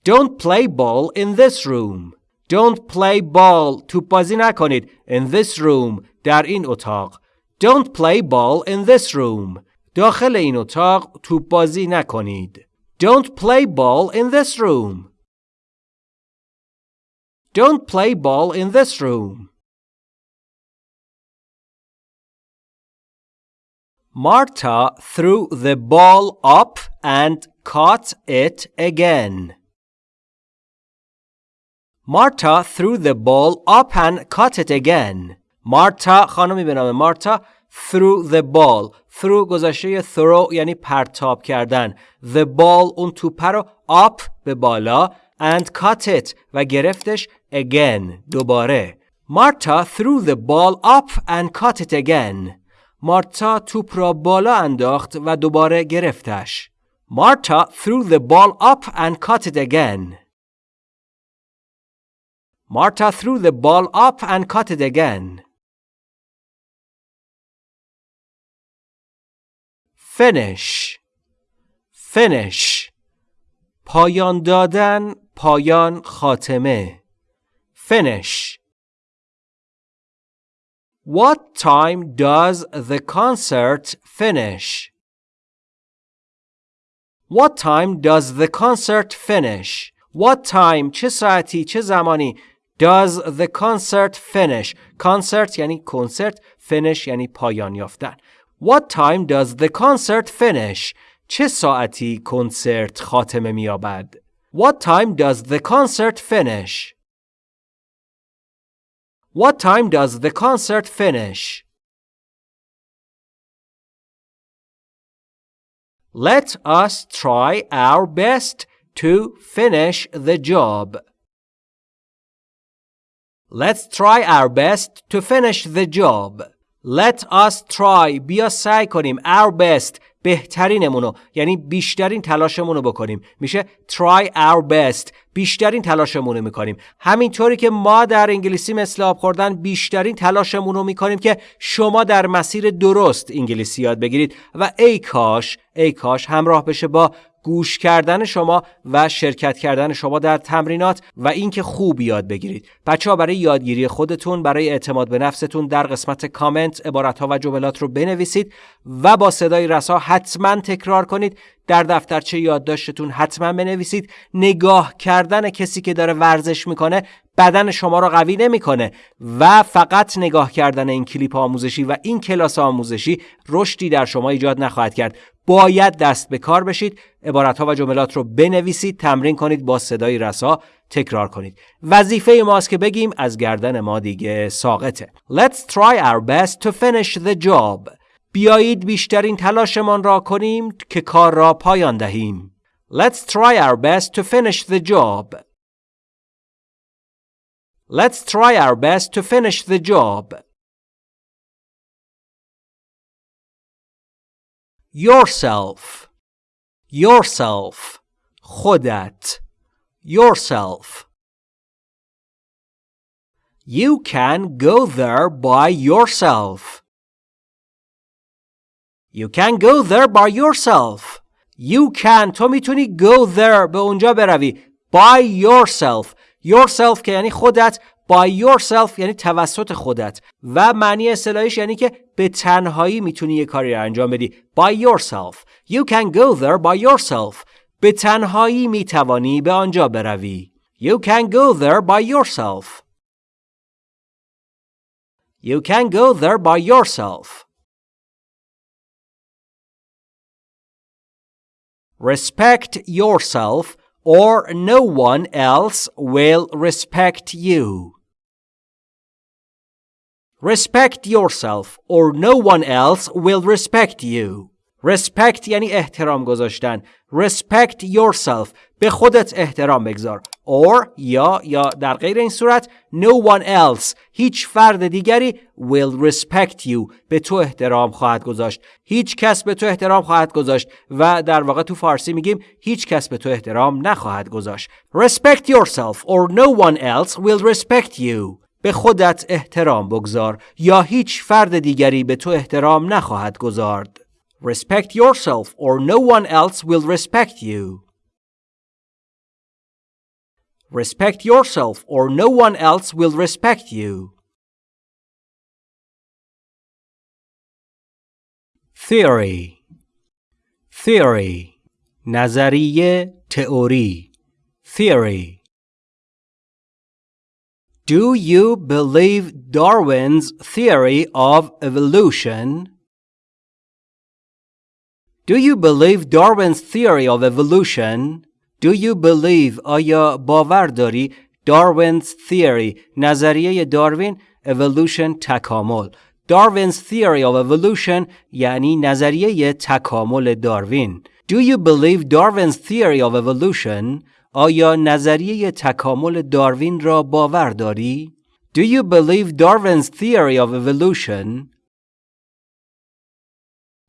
Don't play ball in this room. Don't play ball توپ بازی نکنید in this room در این اتاق. Don't play ball in this room. داخل این اتاق توپ بازی نکنید. Don't play ball in this room. Don't play ball in this room. Marta threw the ball up and caught it again. Marta threw the ball up and caught it again. Marta خانمی به نام مارتا threw the ball through گذاشته throw یعنی پرتاب کردن the ball اون توپه رو up به بالا and caught it و گرفتش again دوباره مارتا threw the ball up and caught it again مارتا توپ را بالا انداخت و دوباره گرفتش مارتا threw the ball up and caught it again Marta threw the ball up and caught it again. Finish Finish پایان دادن پایان خاتمه Finish What time does the concert finish? What time does the concert finish? What time چه ساعتی چه زمانی Does the concert finish? Concert یعنی کنسرت finish یعنی پایان یافتن What time does the concert finish? چه ساعتی کنسرت خاتمه می‌یابد؟ What time does the concert finish? What time does the concert finish? Let us try our best to finish the job. Let's try our best to finish the job. Let us try be a psychonym our best بهترینمونو یعنی بیشترین تلاشمونو بکنیم. میشه try our best بیشترین تلاشمونو می‌کنیم. همینطوری که ما در انگلیسی مثل آب خوردن بیشترین تلاشمونو می‌کنیم که شما در مسیر درست انگلیسی یاد بگیرید. و ای کاش ای کاش همراه بشه با گوش کردن شما و شرکت کردن شما در تمرینات و اینکه خوب یاد بگیرید. بچه ها برای یادگیری خودتون برای اعتماد به نفستون در قسمت کامنت عبارت ها و جملات رو بنویسید و با صدای رسا حتما تکرار کنید. در دفترچه یادداشتتون حتما بنویسید. نگاه کردن کسی که داره ورزش می‌کنه بدن شما رو قوی نمی‌کنه و فقط نگاه کردن این کلیپ آموزشی و این کلاس آموزشی رشدی در شما ایجاد نخواهد کرد باید دست به کار بشید عبارت ها و جملات رو بنویسید تمرین کنید با صدای رسا تکرار کنید وظیفه ماست که بگیم از گردن ما دیگه ساقطه Let's try our best to finish the job بیایید بیشترین تلاشمان را کنیم که کار را پایان دهیم. Let's try our best to finish the job. Let's try our best to finish the job. Yourself. Yourself. خودت. Yourself. You can go there by yourself. You can go there by yourself. You can تو میتونی go there به اونجا بروی by yourself yourself که یعنی خودت by yourself یعنی توسط خودت و معنی اصطلاحیش یعنی که به تنهایی می‌تونی یه کاری رو انجام بدی by yourself you can go there by yourself به تنهایی می‌توانی به آنجا بروی you can go there by yourself you can go there by yourself respect yourself or no one else will respect you. Respect yourself or no one else will respect you. Respect یعنی احترام گذاشتن. Respect yourself. به خودت احترام بگذار. Or یا یا در غیر این صورت no one else هیچ فرد دیگری will respect you به تو احترام خواهد گذاشت. هیچ کس به تو احترام خواهد گذاشت و در واقع تو فارسی میگیم هیچ کس به تو احترام نخواهد گذاشت. Respect yourself or no one else will respect you. به خودت احترام بگذار یا هیچ فرد دیگری به تو احترام نخواهد گذارد. Respect yourself or no one else will respect you. Respect yourself or no one else will respect you. Theory Theory نظریه تئوری Theory Do you believe Darwin's theory of evolution? Do you believe Darwin's theory of evolution? Do you believe آیا باور داری Darwin's theory نظریه داروین evolution تکامل Darwin's theory of evolution یعنی نظریه تکامل داروین Do you believe Darwin's theory of evolution آیا نظریه تکامل داروین را باور داری Do you believe Darwin's theory of evolution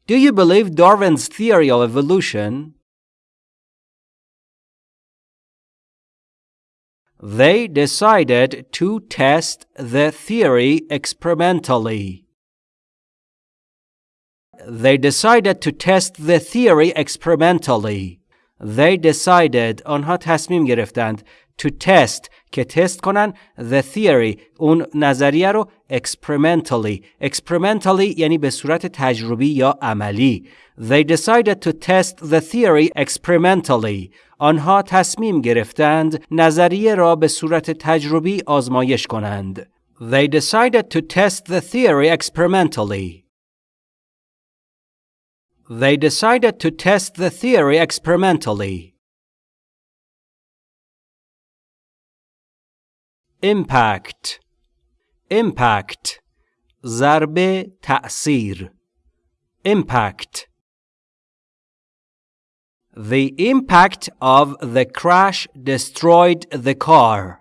Do you believe Darwin's theory of evolution? They decided to test the theory experimentally. They decided to test the theory experimentally. They decided آنها تصمیم گرفتند to test که تست کنن the theory اون نظریه رو experimentally experimentally یعنی به صورت تجربی یا عملی they decided to test the theory experimentally آنها تصمیم گرفتند نظریه را به صورت تجربی آزمایش کنند they decided to test the theory experimentally they decided to test the theory experimentally impact impact ضربه تأثیر impact The impact of the crash destroyed the car.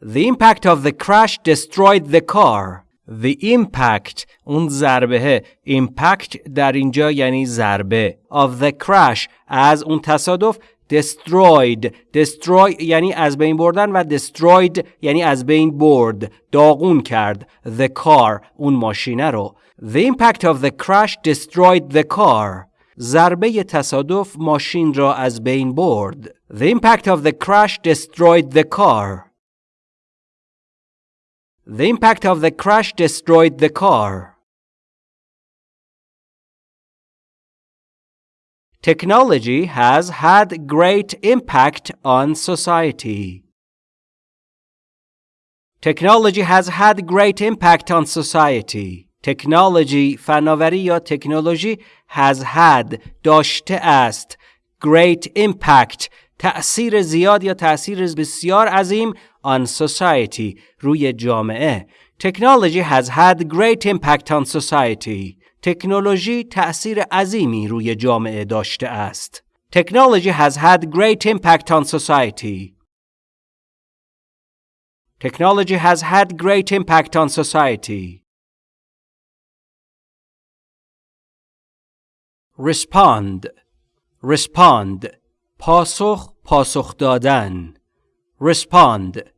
The impact of the crash destroyed the car. The impact اون ضربه impact در اینجا یعنی ضربه of the crash از اون تصادف destroyed destroy یعنی از بین بردن و destroyed یعنی از بین برد داغون کرد the car اون ماشینه رو the impact of the crash destroyed the car ضربه تصادف ماشین را از بین برد the impact of the crash destroyed the car the impact of the crash destroyed the car Technology has had great impact on society. Technology has had great impact on society. Technology فناوری یا تکنولوژی has had داشته است great impact تأثیر زیاد یا تأثیر بسیار عظیم on society روی جامعه Technology has had great impact on society. تکنولوژی تأثیر عظیمی روی جامعه داشته است. Technology has had great impact on society. Technology has had great impact on society. Respond Respond پاسخ پاسخ دادن Respond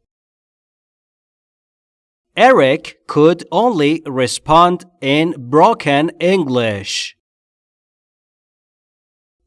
Eric could only respond in broken English.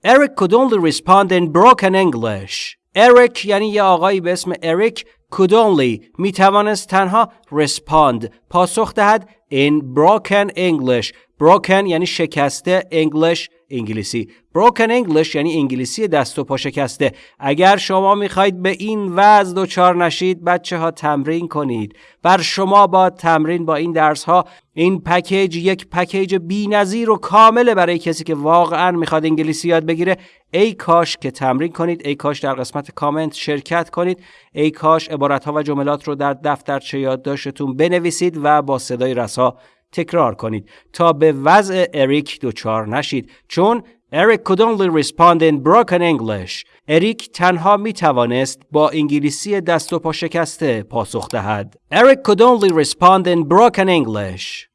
Eric could only respond in broken English. Eric یعنی یه آقایی به اسم اریک could only می توانست تنها respond پاسخ دهد in broken English broken یعنی شکسته English انگلیسی. Broken English یعنی انگلیسی دست و پا شکسته. اگر شما می‌خواهید به این وضع دچار نشید بچه ها تمرین کنید. بر شما با تمرین با این درس ها این پکیج یک پکیج نظیر و کامله برای کسی که واقعا می‌خواد انگلیسی یاد بگیره. ای کاش که تمرین کنید ای کاش در قسمت کامنت شرکت کنید ای کاش عبارت ها و جملات رو در دفترچه یادداشتتون بنویسید و با صدای رسا تکرار کنید تا به وضع اریک دچار نشید چون اریک could only respond in broken English. اریک تنها می توانست با انگلیسی دست و پا شکسته پاسخ دهد. اریک could only respond in broken English.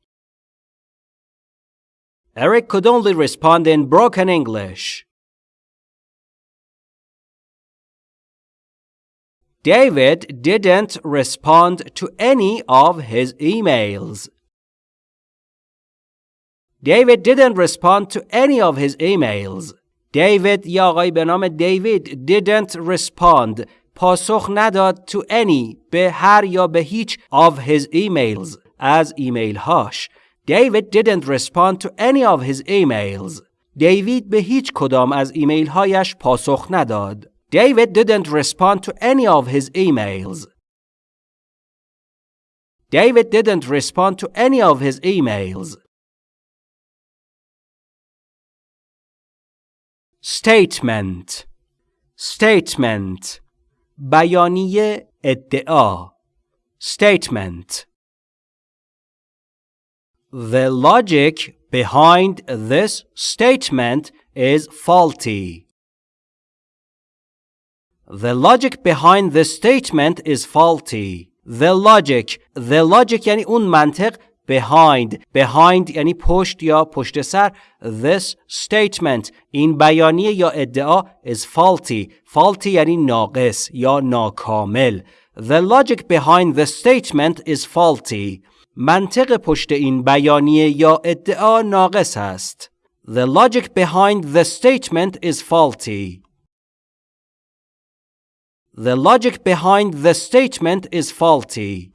Eric could only respond in broken English. David didn't respond to any of his emails. David didn't respond to any of his emails. David یا آقای به نام دیوید didn't respond پاسخ نداد to any به هر یا به هیچ of his emails از ایمیل هاش. David didn't respond to any of his emails. دیوید به هیچ کدام از ایمیل هایش پاسخ نداد. David didn't respond to any of his emails. David didn't respond to any of his emails. statement statement بیانیه ادعا statement The logic behind this statement is faulty. The logic behind this statement is faulty. The logic The logic یعنی اون منطق behind behind یعنی پشت یا پشت سر this statement این بیانیه یا ادعا is faulty faulty یعنی ناقص یا ناکامل the logic behind the statement is faulty منطق پشت این بیانیه یا ادعا ناقص است the logic behind the statement is faulty The logic behind the statement is faulty.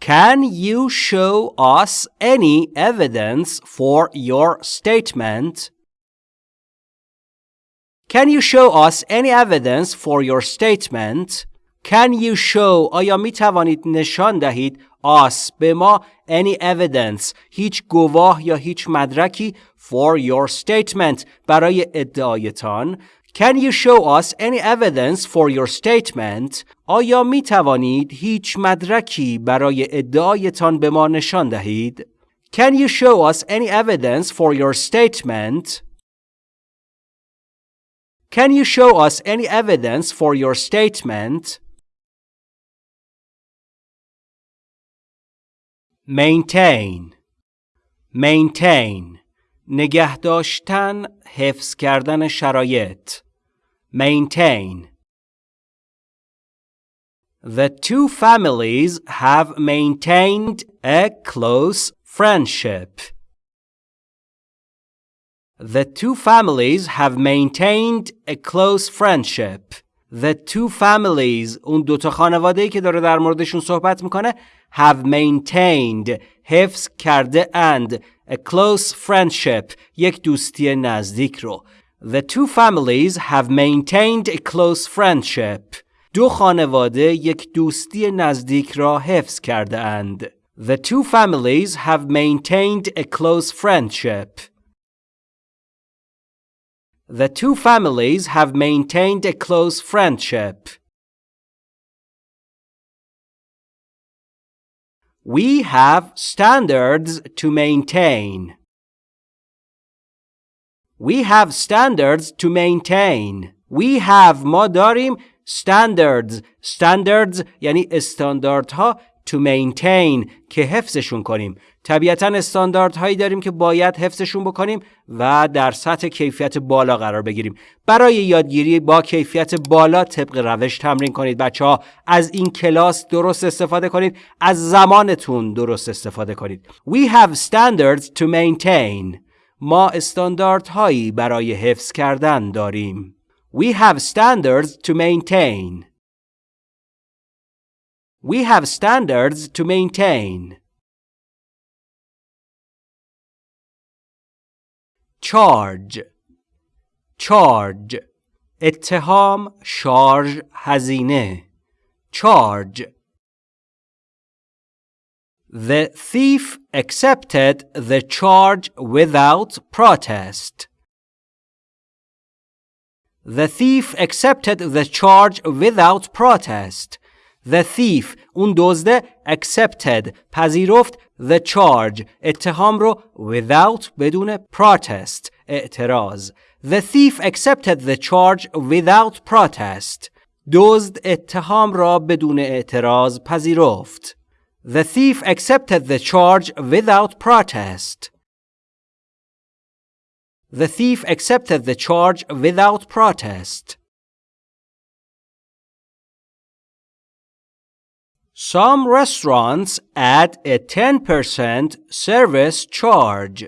Can you show us any evidence for your statement? Can you show us any evidence for your statement? Can you show آیا می توانید نشان دهید us به ما any evidence هیچ گواه یا هیچ مدرکی for your statement برای ادعایتان Can you show us any evidence for your statement? آیا می توانید هیچ مدرکی برای ادعایتان به ما نشان دهید؟ Can you show us any evidence for your statement? Can you show us any evidence for your statement? Maintain Maintain نگه داشتن حفظ کردن شرایط maintain The two families have maintained a close friendship. The two families have maintained a close friendship. The two families اون دوتا خانواده که داره در موردشون صحبت میکنه have maintained حفظ کرده and a close friendship یک دوستی نزدیک رو the two families have maintained a close friendship. دو خانواده یک دوستی نزدیک را حفظ کرده اند. The two families have maintained a close friendship. The two families have maintained a close friendship. We have standards to maintain. We have standards to maintain. We have ما داریم standards. Standards یعنی استانداردها to maintain که حفظشون کنیم. طبیعتا استانداردهایی داریم که باید حفظشون بکنیم و در سطح کیفیت بالا قرار بگیریم. برای یادگیری با کیفیت بالا طبق روش تمرین کنید بچه ها از این کلاس درست استفاده کنید. از زمانتون درست استفاده کنید. We have standards to maintain. ما استانداردهایی برای حفظ کردن داریم We have standards to maintain We have standards to maintain charge charge اتهام شارژ هزینه charge The thief accepted the charge without protest. The thief accepted the charge without protest. The thief اون دزده accepted پذیرفت the charge اتهام رو without بدون protest اعتراض The thief accepted the charge without protest دزد اتهام را بدون اعتراض پذیرفت the thief accepted the charge without protest The thief accepted the charge without protest Some restaurants add a 10% service charge.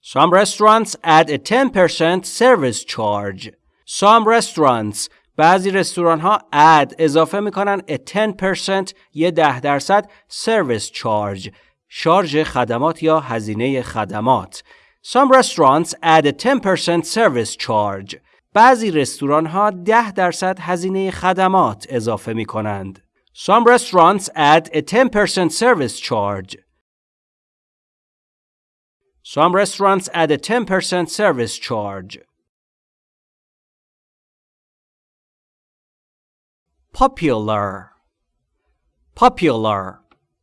Some restaurants add a 10% service charge. Some restaurants بعضی رستوران ها add اضافه می‌کنن a 10% یه ده درصد service charge شارژ خدمات یا هزینه خدمات. Some restaurants add a 10% service charge. بعضی رستوران ها 10 درصد هزینه خدمات اضافه می کنند. Some restaurants add a 10% service charge. Some restaurants add a 10% service charge. Popular Popular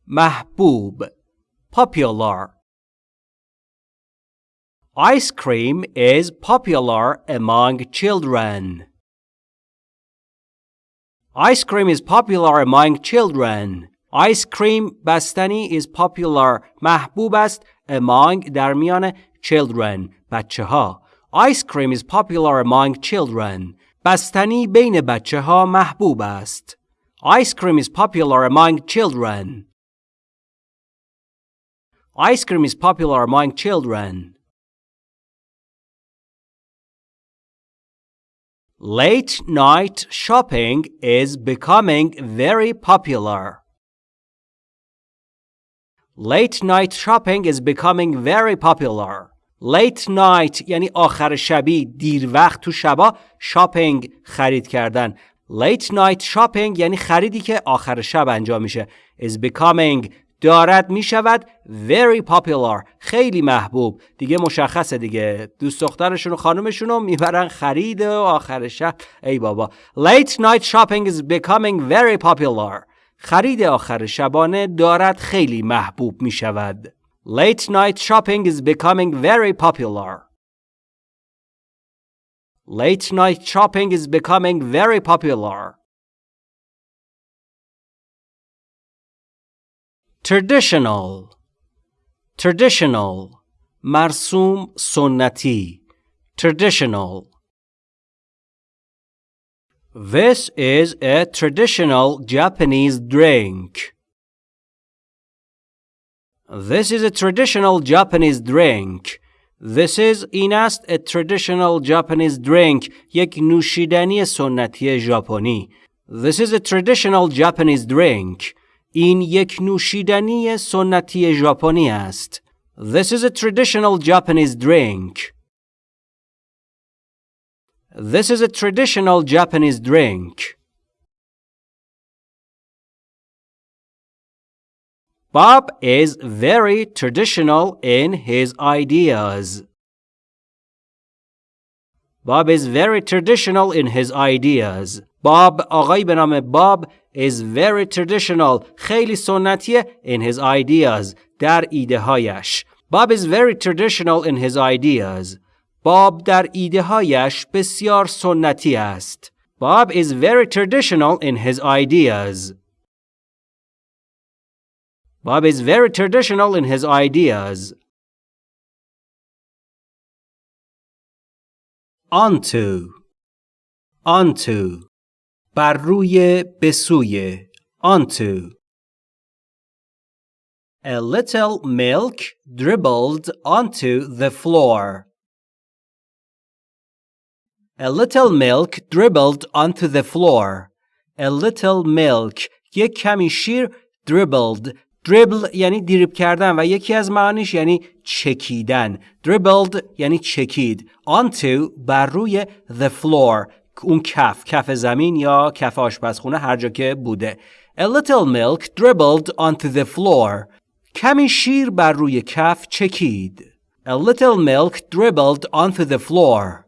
محبوب Popular Ice cream is popular among children. Ice cream is popular among children. Ice cream بستنی is popular محبوب است among در میان children بچه ها. Ice cream is popular among children. بستنی بین بچه ها محبوب است. Ice cream is popular among children. Ice cream is popular among children. Late night shopping is becoming very popular. Late night shopping is becoming very popular. Late night یعنی آخر شبی دیر وقت تو شبا شاپینگ خرید کردن. Late night shopping یعنی خریدی که آخر شب انجام میشه. is becoming. دارد می شود very popular. خیلی محبوب. دیگه مشخصه دیگه. دوست دخترشون و خانمشون رو می‌برن خرید و آخر شب. ای بابا. Late night shopping is becoming very popular. خرید آخر شبانه دارد خیلی محبوب می شود late night shopping is becoming very popular late night shopping is becoming very popular traditional traditional مرسوم سنتی traditional This is a traditional Japanese drink. This is a traditional Japanese drink. This is این است a traditional Japanese drink یک نوشیدنی سنتی ژاپنی. This is a traditional Japanese drink. این یک نوشیدنی سنتی ژاپنی است. This is a traditional Japanese drink. This is a traditional Japanese drink. Bob is very traditional in his ideas. Bob is very traditional in his ideas. Bob آقایی به نام باب is very traditional خیلی سنتیه in his ideas در ایده هایش. Bob is very traditional in his ideas. باب در ایده هایش بسیار سنتی است. Bob is very traditional in his ideas. Bob is very traditional in his ideas. onto onto بر روی بسوی onto A little milk dribbled onto the floor. A little milk dribbled onto the floor. A little milk یک کمی شیر dribbled دریبل یعنی دریب کردن و یکی از معانیش یعنی چکیدن dribbled یعنی چکید onto بر روی the floor اون کف کف زمین یا کف آشپزخونه هر جا که بوده A little milk dribbled onto the floor کمی شیر بر روی کف چکید A little milk dribbled onto the floor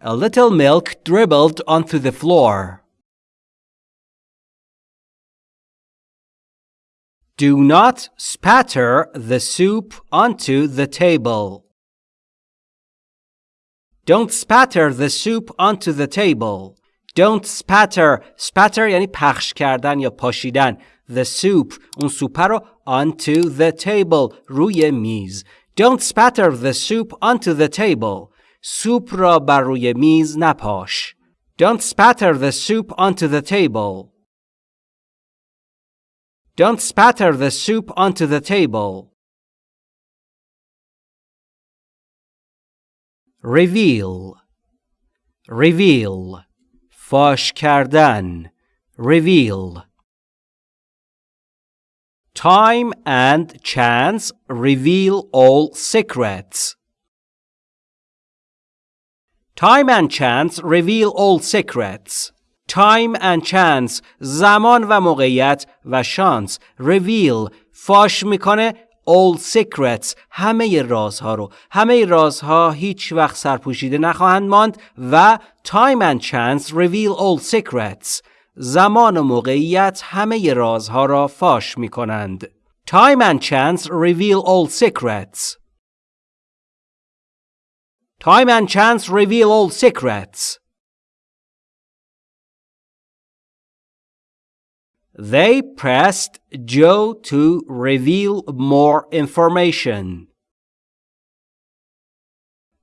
A little milk dribbled onto the floor Do not spatter the soup onto the table. Don't spatter the soup onto the table. Don't spatter. Spatter یعنی پخش کردن یا پاشیدن. The soup. اون سوپ رو onto the table. روی میز. Don't spatter the soup onto the table. سوپ را بر روی میز نپاش. Don't spatter the soup onto the table. Don't spatter the soup onto the table. Reveal Reveal فاش کردن Reveal Time and chance reveal all secrets. Time and chance reveal all secrets. تایم اند چانس زمان و موقعیت و شانس ریویل فاش می‌کنه اول سیکرتس همه رازها رو. همه رازها هیچ وقت سرپوشیده نخواهند ماند و تایم اند چانس ریویل اول سیکرتس زمان و موقعیت همه رازها را فاش می‌کنند. تایم اند چانس ریویل اول سیکرتس Time and chance reveal all secrets. They pressed Joe to reveal more information.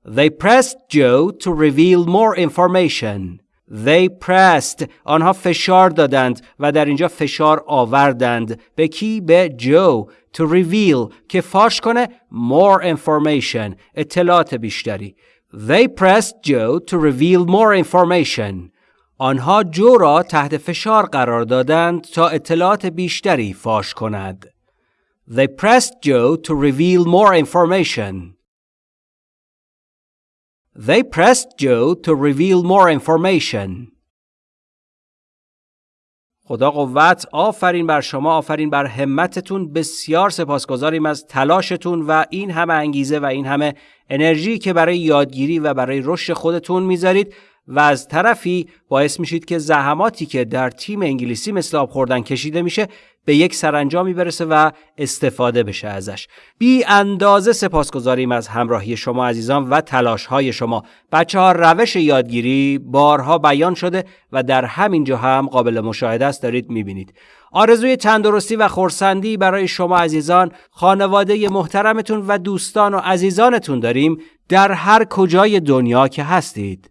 They pressed Joe to reveal more information. They pressed آنها فشار دادند و در اینجا فشار آوردند به کی به جو to reveal که فاش کنه more information اطلاعات بیشتری They pressed Joe to reveal more information آنها جو را تحت فشار قرار دادند تا اطلاعات بیشتری فاش کند. They pressed Joe to reveal more information. They pressed Joe to reveal more information. خدا قوت آفرین بر شما آفرین بر همتتون بسیار سپاسگزاریم از تلاشتون و این همه انگیزه و این همه انرژی که برای یادگیری و برای رشد خودتون می‌ذارید و از طرفی باعث میشید که زحماتی که در تیم انگلیسی مثل آب خوردن کشیده میشه به یک سرانجامی برسه و استفاده بشه ازش. بی اندازه سپاسگزاریم از همراهی شما عزیزان و تلاش های شما. بچه ها روش یادگیری بارها بیان شده و در همین جا هم قابل مشاهده است دارید می‌بینید. آرزوی تندرستی و خورسندی برای شما عزیزان خانواده محترمتون و دوستان و عزیزانتون داریم. در هر کجای دنیا که هستید.